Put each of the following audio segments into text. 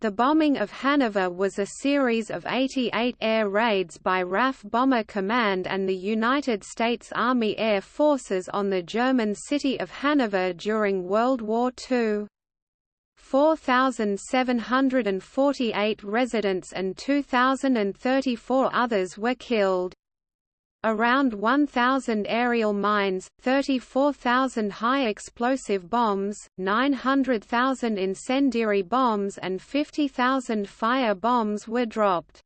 The bombing of Hanover was a series of 88 air raids by RAF Bomber Command and the United States Army Air Forces on the German city of Hanover during World War II. 4,748 residents and 2,034 others were killed. Around 1,000 aerial mines, 34,000 high-explosive bombs, 900,000 incendiary bombs and 50,000 fire bombs were dropped.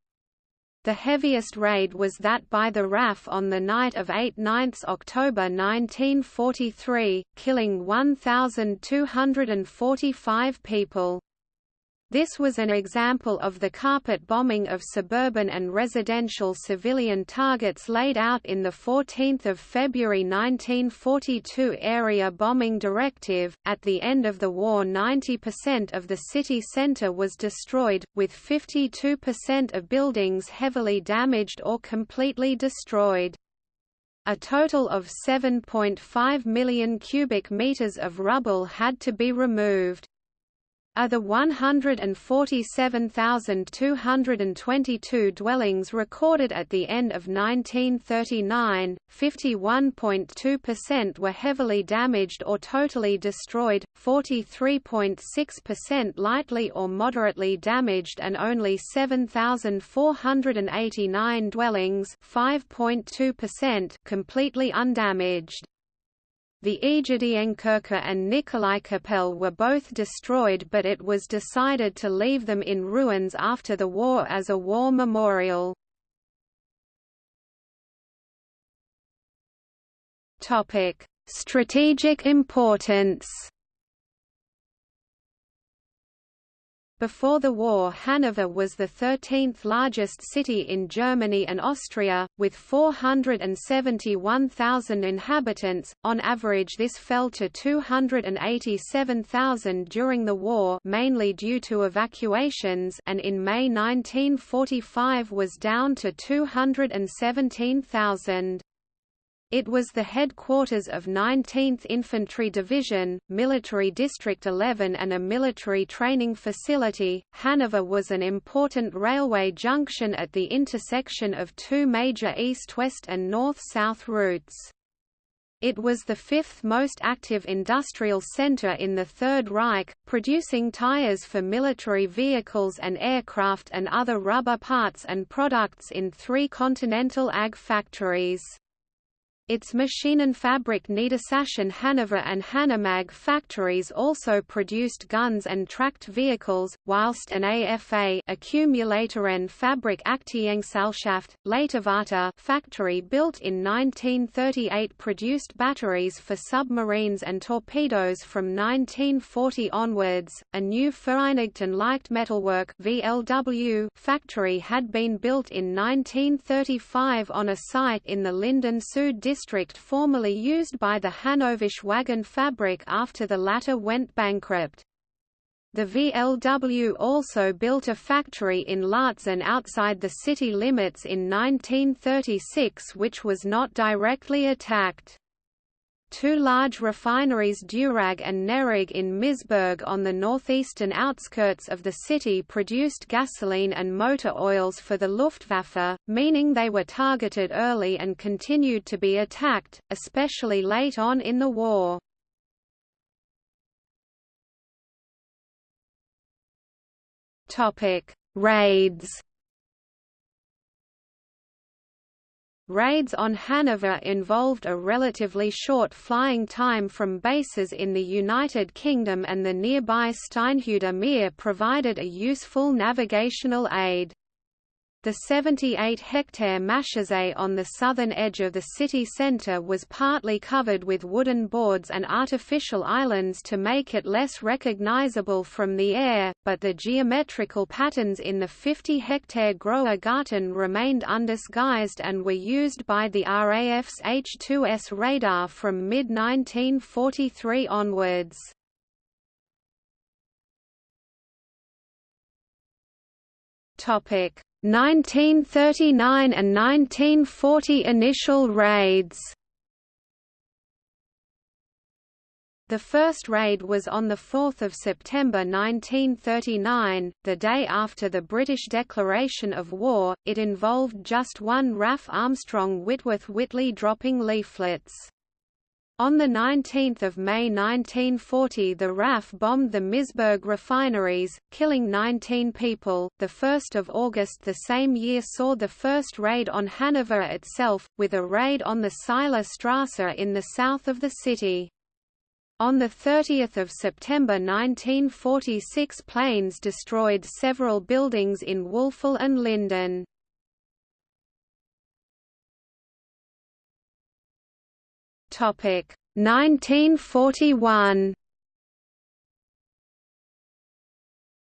The heaviest raid was that by the RAF on the night of 8–9 October 1943, killing 1,245 people. This was an example of the carpet bombing of suburban and residential civilian targets laid out in the 14 February 1942 Area Bombing Directive. At the end of the war 90% of the city centre was destroyed, with 52% of buildings heavily damaged or completely destroyed. A total of 7.5 million cubic meters of rubble had to be removed. Of the 147,222 dwellings recorded at the end of 1939, 51.2% were heavily damaged or totally destroyed, 43.6% lightly or moderately damaged and only 7,489 dwellings completely undamaged. The Aegidienkirche and Nikolaikapelle were both destroyed but it was decided to leave them in ruins after the war as a war memorial. Strategic importance Before the war Hanover was the 13th largest city in Germany and Austria, with 471,000 inhabitants, on average this fell to 287,000 during the war mainly due to evacuations and in May 1945 was down to 217,000. It was the headquarters of 19th Infantry Division, Military District 11 and a military training facility. Hanover was an important railway junction at the intersection of two major east-west and north-south routes. It was the fifth most active industrial center in the Third Reich, producing tires for military vehicles and aircraft and other rubber parts and products in three continental AG factories. Its machine and Maschinenfabrik Niedersachsen Hanover and Hanomag factories also produced guns and tracked vehicles, whilst an AFA accumulator Accumulatoren Fabrik Aktiengesellschaft, Leiterwarte factory built in 1938 produced batteries for submarines and torpedoes from 1940 onwards. A new Vereinigten Leichtmetallwerk VLW factory had been built in 1935 on a site in the Linden Süd district formerly used by the Hannoversche Waggonfabrik after the latter went bankrupt. The VLW also built a factory in Laatzen outside the city limits in 1936 which was not directly attacked. Two large refineries Deurag and Nerag in Misburg on the northeastern outskirts of the city produced gasoline and motor oils for the Luftwaffe, meaning they were targeted early and continued to be attacked, especially late on in the war. Raids Raids on Hanover involved a relatively short flying time from bases in the United Kingdom and the nearby Steinhuder Meer provided a useful navigational aid. The 78-hectare Maschsee on the southern edge of the city centre was partly covered with wooden boards and artificial islands to make it less recognizable from the air, but the geometrical patterns in the 50-hectare Großer Garten remained undisguised and were used by the RAF's H-2S radar from mid-1943 onwards. Topic 1939 and 1940 initial raids The first raid was on 4 September 1939, the day after the British declaration of war. It involved just one RAF Armstrong Whitworth Whitley dropping leaflets. On 19 May 1940 the RAF bombed the Misburg refineries, killing 19 people. The 1st of August the same year saw the first raid on Hanover itself, with a raid on the Seiler Strasse in the south of the city. On 30 September 1946 planes destroyed several buildings in Wülfel and Linden. Topic 1941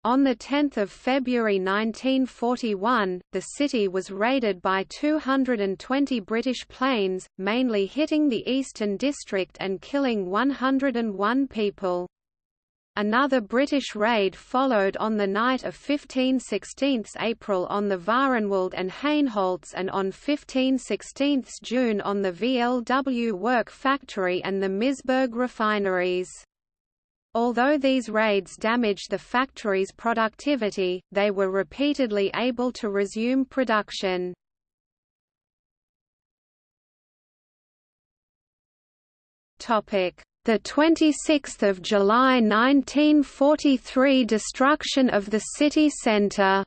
On 10 February 1941, the city was raided by 220 British planes, mainly hitting the Eastern District and killing 101 people. Another British raid followed on the night of 15–16 April on the Vahrenwald and Hainholz and on 15–16 June on the VLW work factory and the Misburg refineries. Although these raids damaged the factory's productivity, they were repeatedly able to resume production. Topic: The 26th of July 1943 destruction of the city centre.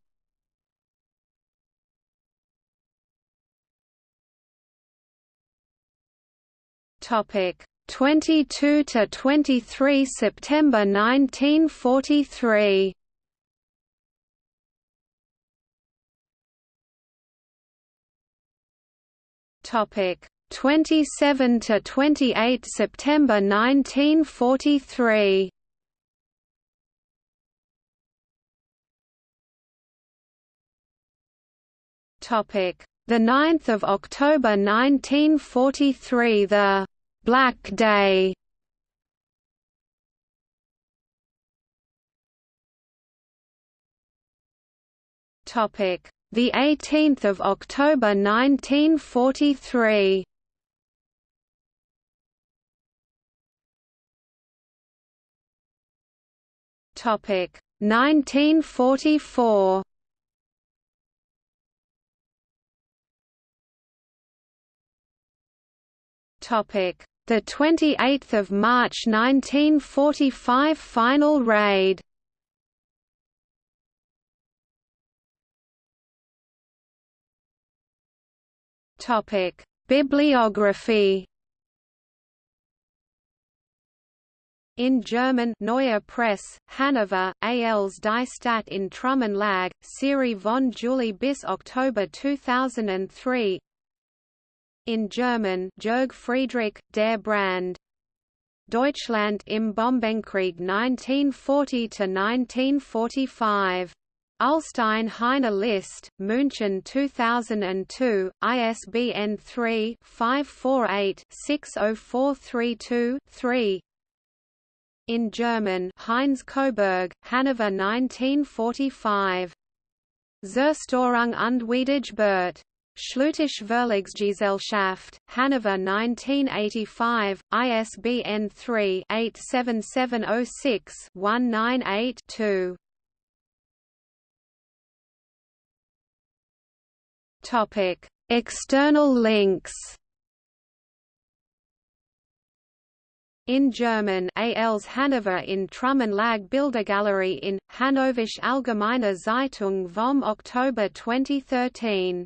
Topic: 22 to 23 September 1943 topic 27 to 28 September 1943 topic. The 9th of October 1943 the Black Day. Topic: The 18th of October 1943. Topic: 1944. Topic: the 28th of March 1945 final raid. Topic: Bibliography. In German Neue Presse, Hanover, Als Die Stadt in Trümmern Lag, Serie von Juli bis Oktober 2003 in German Jörg Friedrich, Der Brand. Deutschland im Bombenkrieg 1940–1945. Ullstein Heyne List, München 2002, ISBN 3-548-60432-3 In German Heinz Koberg, Hanover 1945. Zerstörung und Wiederaufbau. Schlütersche Verlagsgesellschaft, Hanover 1985, ISBN 3-87706-198-2. Topic: External links. In German Als Hanover in Trümmern Lag Bildergalerie in, Hannoversche Allgemeine Zeitung vom Oktober 2013